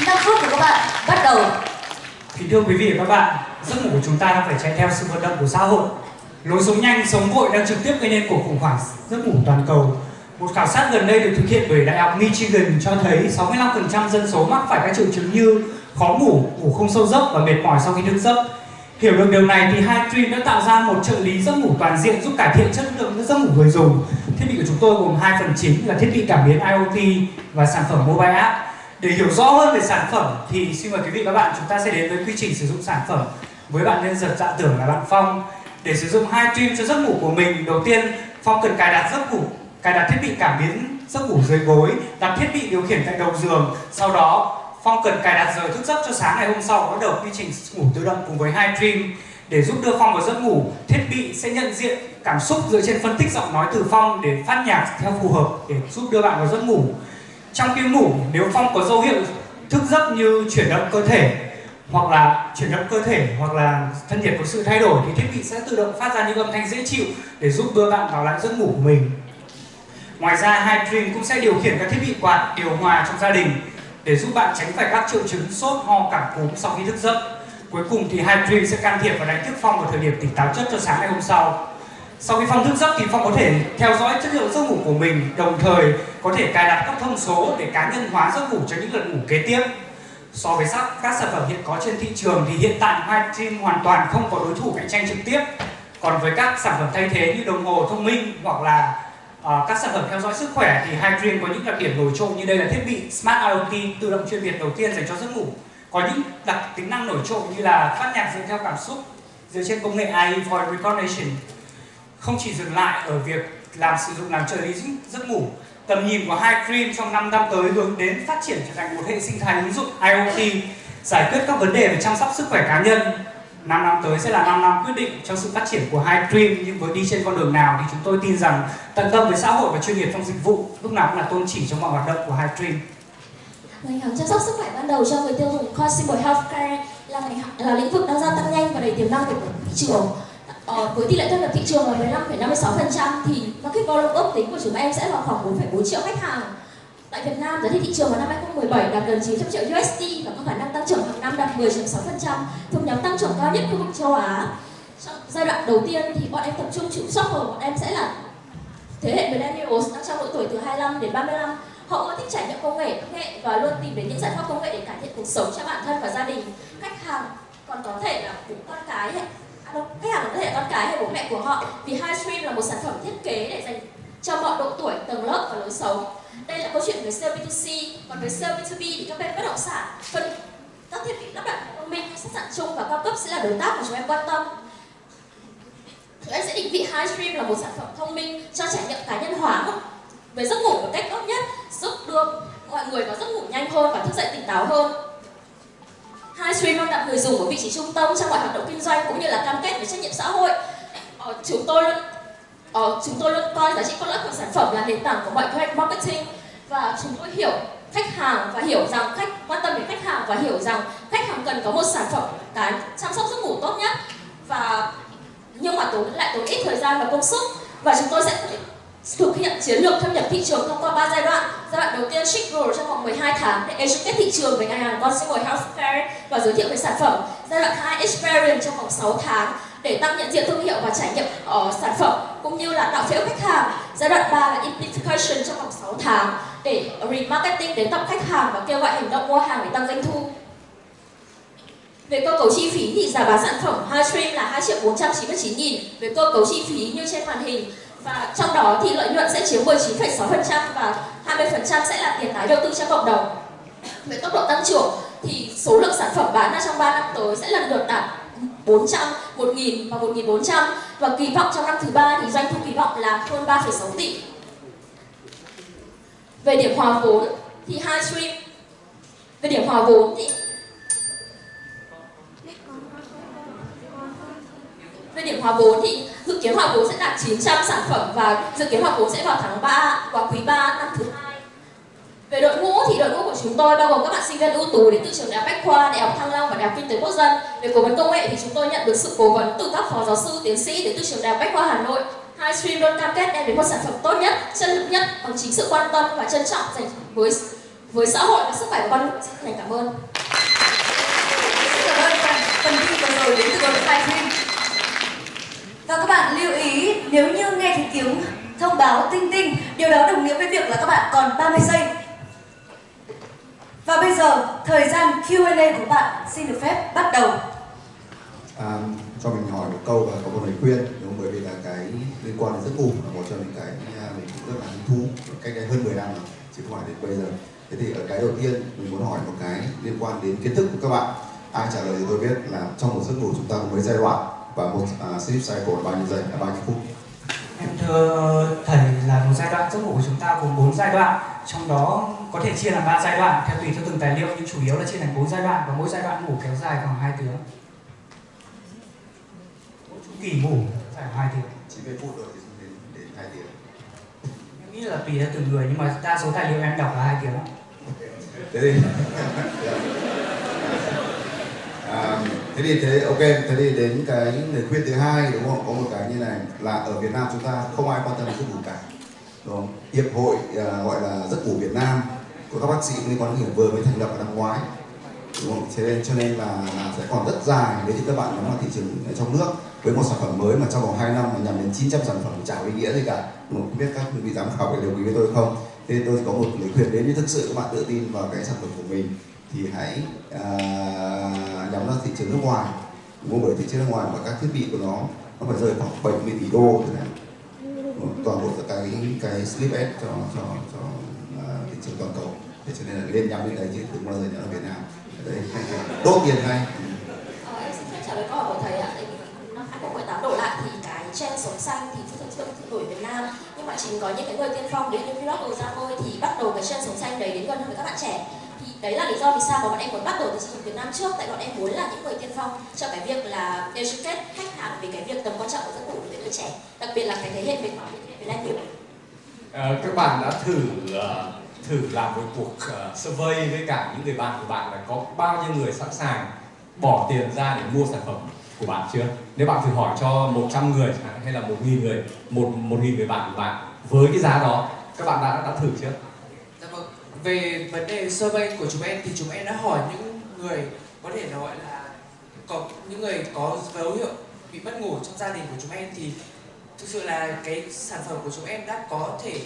5 phút của các bạn bắt đầu. Kính thưa quý vị và các bạn, giấc ngủ của chúng ta đang phải chạy theo sự vận động của xã hội. Lối sống nhanh, sống vội đang trực tiếp gây nên cuộc khủng hoảng giấc ngủ toàn cầu. Một khảo sát gần đây được thực hiện bởi Đại học Michigan cho thấy 65% dân số mắc phải các triệu chứng như khó ngủ, ngủ không sâu giấc và mệt mỏi sau khi thức giấc. Hiểu được điều này thì Hytream đã tạo ra một trợ lý giấc ngủ toàn diện giúp cải thiện chất lượng giấc ngủ người dùng. Thiết bị của chúng tôi gồm hai phần chính là thiết bị cảm biến IoT và sản phẩm mobile app. Để hiểu rõ hơn về sản phẩm thì xin mời quý vị và các bạn chúng ta sẽ đến với quy trình sử dụng sản phẩm với bạn nhân vật dạ tưởng là bạn Phong. Để sử dụng hai trim cho giấc ngủ của mình, đầu tiên Phong cần cài đặt giấc ngủ cài đặt thiết bị cảm biến giấc ngủ dưới gối, đặt thiết bị điều khiển tại đầu giường. Sau đó Phong cần cài đặt giờ thức giấc cho sáng ngày hôm sau bắt đầu quy trình ngủ tự động cùng với hai trim để giúp đưa Phong vào giấc ngủ. Thiết bị sẽ nhận diện cảm xúc dựa trên phân tích giọng nói từ Phong để phát nhạc theo phù hợp để giúp đưa bạn vào giấc ngủ. Trong khi ngủ, nếu Phong có dấu hiệu thức giấc như chuyển động cơ thể hoặc là chuyển động cơ thể hoặc là thân nhiệt có sự thay đổi thì thiết bị sẽ tự động phát ra những âm thanh dễ chịu để giúp đưa bạn vào lại giấc ngủ của mình. Ngoài ra, hai dream cũng sẽ điều khiển các thiết bị quạt điều hòa trong gia đình để giúp bạn tránh phải các triệu chứng sốt, ho, cảm cúm sau khi thức giấc. Cuối cùng thì hai dream sẽ can thiệp và đánh thức Phong vào thời điểm tỉnh táo chất cho sáng ngày hôm sau. Sau khi Phong thức giấc thì Phong có thể theo dõi chất lượng giấc ngủ của mình, đồng thời có thể cài đặt các thông số để cá nhân hóa giấc ngủ cho những lần ngủ kế tiếp. So với các sản phẩm hiện có trên thị trường thì hiện tại Hydream hoàn toàn không có đối thủ cạnh tranh trực tiếp. Còn với các sản phẩm thay thế như đồng hồ thông minh hoặc là uh, các sản phẩm theo dõi sức khỏe thì Hydream có những đặc điểm nổi trội như đây là thiết bị Smart IoT tự động chuyên biệt đầu tiên dành cho giấc ngủ. Có những đặc tính năng nổi trội như là phát nhạc dựa theo cảm xúc dựa trên công nghệ AI Voice Recognition. Không chỉ dừng lại ở việc làm sử dụng làm trợ lý giấc ngủ, tầm nhìn của Hai Cream trong 5 năm tới hướng đến phát triển trở thành một hệ sinh thái ứng dụng IoT, giải quyết các vấn đề về chăm sóc sức khỏe cá nhân 5 năm tới sẽ là 5 năm quyết định cho sự phát triển của Hai Cream, nhưng với đi trên con đường nào thì chúng tôi tin rằng tận tâm với xã hội và chuyên nghiệp trong dịch vụ lúc nào cũng là tôn chỉ trong mọi hoạt động của Hai Cream vâng, Ngành hàng chăm sóc sức khỏe ban đầu cho người tiêu dùng Consumer Healthcare là ngành là lĩnh vực đang gia tăng nhanh và đầy tiềm năng của thị trường. Ờ, với tỷ lệ thâm nhập thị trường là 15,56% thì market volume ước tính của chúng em sẽ là khoảng 4,4 triệu khách hàng. Tại Việt Nam, giá trị thị trường vào năm 2017 đạt gần 900 triệu USD và có khả năng tăng trưởng hàng năm đạt 10,6%, thuộc nhóm tăng trưởng cao nhất khu vực châu Á. Trong giai đoạn đầu tiên thì bọn em tập trung chủ shopper, bọn em sẽ là thế hệ millennials đang trong độ tuổi từ 25 đến 35 họ ưa thích trải nghiệm công nghệ, công nghệ và luôn tìm đến những giải pháp công nghệ để cải thiện cuộc sống cho bản thân và gia đình khách hàng. Còn có thể là cũng con cái hay Vâng, khách hàng có thể là con cái hay bố mẹ của họ. Vì Highstream là một sản phẩm thiết kế để dành cho mọi độ tuổi, tầng lớp và lối sống. Đây là câu chuyện về sale B2C còn với sale B2B thì các bên bất động sản phân các thiết bị lắp đặt thông minh khách sạn chung và cao cấp sẽ là đối tác mà chúng em quan tâm. Chúng em sẽ định vị Highstream là một sản phẩm thông minh cho trải nghiệm cá nhân hóa về giấc ngủ một cách tốt nhất giúp đưa mọi người có giấc ngủ nhanh hơn và thức dậy tỉnh táo hơn. Highstream luôn đặt người dùng ở vị trí trung tâm trong mọi hoạt động kinh doanh cũng như là cam kết về trách nhiệm xã hội. Ờ, chúng tôi luôn Ờ, chúng tôi luôn coi giá trị cốt lõi của sản phẩm là nền tảng của mọi kế hoạch marketing. Và chúng tôi hiểu khách hàng và hiểu rằng khách quan tâm đến khách hàng và hiểu rằng khách hàng cần có một sản phẩm cái chăm sóc giấc ngủ tốt nhất. Và nhưng mà tốn lại tốn ít thời gian và công sức. Và chúng tôi sẽ thực hiện chiến lược thâm nhập thị trường thông qua 3 giai đoạn. Giai đoạn đầu tiên Shigro trong vòng 12 tháng để educate thị trường về ngành hàng consumer healthcare và giới thiệu về sản phẩm. Giai đoạn 2 Experience trong vòng 6 tháng để tăng nhận diện thương hiệu và trải nghiệm ở sản phẩm cũng như là tạo phễu khách hàng. Giai đoạn 3 là Implication trong vòng 6 tháng để remarketing đến tập khách hàng và kêu gọi hành động mua hàng để tăng doanh thu. Về cơ cấu chi phí thì giá bán sản phẩm high stream là 2 triệu 499 nghìn về cơ cấu chi phí như trên màn hình và trong đó thì lợi nhuận sẽ chiếm 19,6% và 20% sẽ là tiền tái đầu tư cho cộng đồng. Về tốc độ tăng trưởng thì số lượng sản phẩm bán ra trong 3 năm tới sẽ lần lượt đạt 400, 1.000 và 1.400 và kỳ vọng trong năm thứ ba thì doanh thu kỳ vọng là hơn 3,6 tỷ. Về điểm hòa vốn thì hai stream về điểm hòa vốn thì về điểm hòa vốn thì dự kiến hòa vốn sẽ đạt 900 sản phẩm và dự kiến hòa vốn sẽ vào tháng 3 và quý 3 năm thứ hai về đội ngũ thì đội ngũ của chúng tôi bao gồm các bạn sinh viên ưu tú đến từ trường đại học Bách khoa, đại học Thăng Long và đại học Kinh tế Quốc dân. Về cố vấn công nghệ thì chúng tôi nhận được sự cố vấn từ các phó giáo sư, tiến sĩ đến từ trường đại học Bách khoa Hà Nội. Hai stream luôn cam kết đem đến một sản phẩm tốt nhất, chất lượng nhất bằng chính sự quan tâm và trân trọng dành với với xã hội và sức khỏe của con người xin thành cảm ơn cảm ơn phần, phần thi vừa rồi đến từ đội Khai Phim và các bạn lưu ý nếu như nghe thấy tiếng thông báo tinh tinh điều đó đồng nghĩa với việc là các bạn còn 30 giây. Và bây giờ thời gian Q&A của bạn xin được phép bắt đầu. À, cho mình hỏi một câu và có một lời khuyên đúng bởi vì là cái liên quan đến giấc ngủ là một trong những cái mình cũng rất là hứng thú cách đây hơn 10 năm rồi chứ không phải đến bây giờ. Thế thì ở cái đầu tiên mình muốn hỏi một cái liên quan đến kiến thức của các bạn. Ai trả lời thì tôi biết là trong một giấc ngủ chúng ta có mấy giai đoạn và một uh, sleep cycle là bao nhiêu giây? Là bao nhiêu phút? Em thưa thầy là một giai đoạn giấc ngủ của chúng ta gồm 4 giai đoạn Trong đó có thể chia làm 3 giai đoạn theo tùy theo từng tài liệu nhưng chủ yếu là chia thành 4 giai đoạn và mỗi giai đoạn ngủ kéo dài khoảng 2 tiếng. Mỗi chu kỳ ngủ kéo dài 2 tiếng. 90 phút rồi thì đến đến 2 tiếng. Em nghĩ là tùy theo từng người nhưng mà đa số tài liệu em đọc là 2 tiếng. Thế thì à, thế thì thế ok thế thì đến cái lời khuyên thứ hai đúng không có một cái như này là ở Việt Nam chúng ta không ai quan tâm đến giấc ngủ cả đúng không hiệp hội uh, gọi là giấc ngủ Việt Nam của các bác sĩ liên quan đến vừa mới thành lập vào năm ngoái đúng không? Thế nên cho nên là, là sẽ còn rất dài nếu như các bạn nắm vào thị trường ở trong nước với một sản phẩm mới mà trong vòng 2 năm mà nhằm đến 900 sản phẩm chả có ý nghĩa gì cả đúng không? không biết các vị giám khảo có đồng ý với tôi không thế tôi có một lời khuyên đến như thực sự các bạn tự tin vào cái sản phẩm của mình thì hãy uh, nhắm vào thị trường nước ngoài. Mua bởi thị trường nước ngoài và các thiết bị của nó nó phải rơi khoảng 70 tỷ đô thế này ờ, toàn bộ cái cái slip ad cho cho cho uh, thị trường toàn cầu. Thế cho nên là nên nhắm đến đấy chứ đừng bao giờ nhắm ở Việt Nam. Đấy đốt tiền ngay ờ, em xin phép trả lời câu hỏi của thầy ạ. Năm 2018 đổ lại thì cái trend sống xanh thì thực sự đổi Việt Nam. Nhưng mà chính có những cái người tiên phong đến như vlog ra thì bắt đầu cái trend sống xanh đấy đến gần hơn với các bạn trẻ đấy là lý do vì sao mà bọn em muốn bắt đầu từ thị trường Việt Nam trước tại bọn em muốn là những người tiên phong cho cái việc là educate khách hàng về cái việc tầm quan trọng của giấc ngủ đối với đứa trẻ đặc biệt là cái thế hệ về về lai nhiều à, các bạn đã thử ờ, thử làm một cuộc ờ, survey với cả những người bạn của bạn là có bao nhiêu người sẵn sàng bỏ tiền ra để mua sản phẩm của bạn chưa? Nếu bạn thử hỏi cho 100 người chẳng hạn, hay là 1.000 người, một 1.000 người bạn của bạn với cái giá đó, các bạn đã đã thử chưa? Về vấn đề survey của chúng em thì chúng em đã hỏi những người có thể nói gọi là có những người có dấu hiệu bị mất ngủ trong gia đình của chúng em thì thực sự là cái sản phẩm của chúng em đã có thể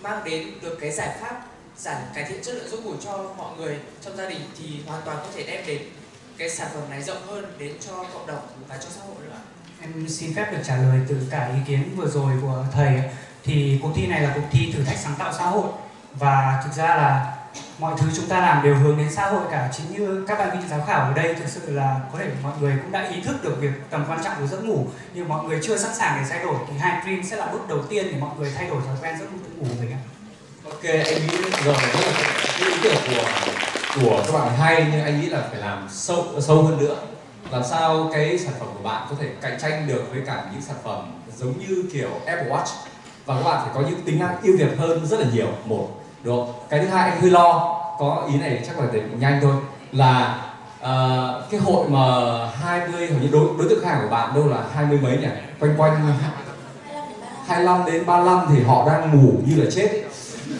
mang đến được cái giải pháp giảm cải thiện chất lượng giấc ngủ cho mọi người trong gia đình thì hoàn toàn có thể đem đến cái sản phẩm này rộng hơn đến cho cộng đồng và cho xã hội nữa. Em xin phép được trả lời từ cả ý kiến vừa rồi của thầy thì cuộc thi này là cuộc thi thử thách sáng tạo xã hội và thực ra là mọi thứ chúng ta làm đều hướng đến xã hội cả. Chính như các bạn vị giám khảo ở đây thực sự là có thể mọi người cũng đã ý thức được việc tầm quan trọng của giấc ngủ. Nhưng mọi người chưa sẵn sàng để thay đổi thì hai dream sẽ là bước đầu tiên để mọi người thay đổi thói quen giấc ngủ của mình ạ. Ok, anh nghĩ rồi. Cái ý tưởng của của các bạn hay nhưng anh nghĩ là phải làm sâu sâu hơn nữa. Làm sao cái sản phẩm của bạn có thể cạnh tranh được với cả những sản phẩm giống như kiểu Apple Watch? Và các bạn phải có những tính năng ưu việt hơn rất là nhiều. Một được cái thứ hai anh hơi lo có ý này chắc là để nhanh thôi là uh, cái hội mà 20 hình như đối đối tượng khách hàng của bạn đâu là hai mươi mấy nhỉ? Quanh quanh 25 đến 35 thì họ đang ngủ như là chết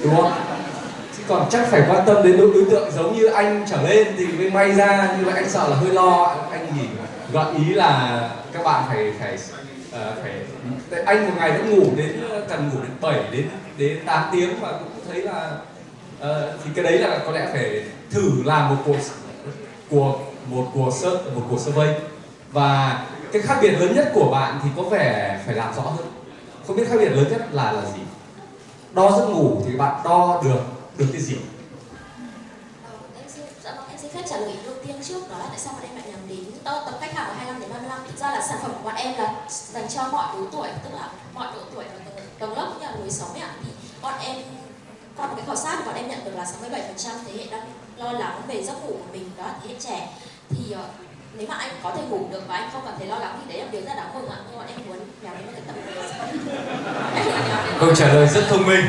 đúng không? Chứ còn chắc phải quan tâm đến đối, đối tượng giống như anh trở lên thì mới may ra nhưng mà anh sợ là hơi lo. Anh nghỉ gợi ý là các bạn phải phải uh, phải anh một ngày vẫn ngủ đến cần ngủ đến 7 đến đến 8 tiếng và cũng thấy là uh, thì cái đấy là có lẽ phải thử làm một cuộc cuộc một cuộc search một cuộc survey. Và cái khác biệt lớn nhất của bạn thì có vẻ phải làm rõ hơn. Không biết khác biệt lớn nhất là là gì? Đo giấc ngủ thì bạn đo được được cái gì? Ờ, dạ vâng, em xin, phép trả lời đầu tiên trước đó là tại sao bọn em lại nhắm đến to tập khách hàng của 25 đến 35 thực ra là sản phẩm của bọn em là dành cho mọi lứa tuổi tức là mọi độ tuổi và tầng, lớp cũng như là lối sống ấy ạ. Thì bọn em qua một cái khảo sát thì bọn em nhận được là 67% thế hệ đang lo lắng về giấc ngủ của mình đó thế hệ trẻ. Thì uh, nếu mà anh có thể ngủ được và anh không cảm thấy lo lắng thì đấy là điều rất đáng mừng ạ. Nhưng bọn em muốn nhắm đến một cái tầm câu trả lời rất thông minh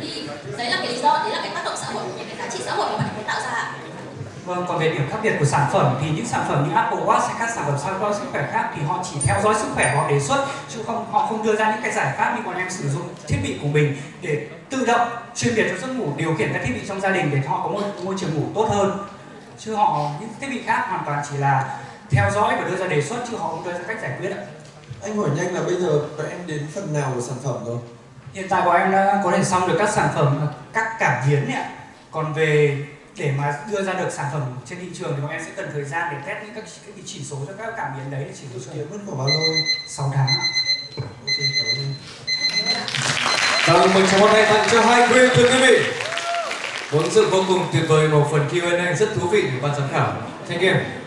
thì đấy là cái lý do đấy là cái tác động xã hội những cái giá trị xã hội mà bạn muốn tạo ra ạ Vâng, còn về điểm khác biệt của sản phẩm thì những sản phẩm như Apple Watch hay các sản phẩm đo sức khỏe khác thì họ chỉ theo dõi sức khỏe họ đề xuất chứ không họ không đưa ra những cái giải pháp như bọn em sử dụng thiết bị của mình để tự động chuyên biệt cho giấc ngủ điều khiển các thiết bị trong gia đình để họ có một môi trường ngủ tốt hơn chứ họ những thiết bị khác hoàn toàn chỉ là theo dõi và đưa ra đề xuất chứ họ không đưa ra cách giải quyết ạ. Anh hỏi nhanh là bây giờ bọn em đến phần nào của sản phẩm rồi? Hiện tại bọn em đã có thể xong được các sản phẩm các cảm biến ạ. Còn về để mà đưa ra được sản phẩm trên thị trường thì bọn em sẽ cần thời gian để test những các cái chỉ số cho các cảm biến đấy để chỉ số kiến mất khoảng bao lâu? 6 tháng. Vâng, mình chào món tay tặng cho hai Green thưa quý vị. Vốn dự vô cùng tuyệt vời một phần Q&A rất thú vị của ban giám khảo. Thank you.